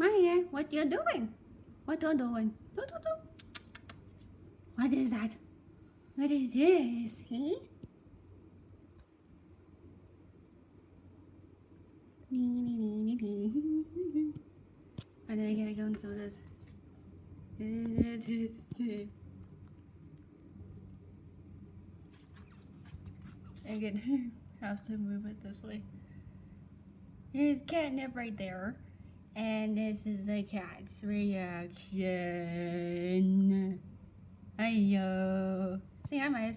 Maya, what you doing? What you doing? Do, do, do. What is that? What is this? He? I know I gotta go into this. I could have to move it this way. Here's catnip right there. And this is the cat's reaction. Ayo. Say hi, Miles.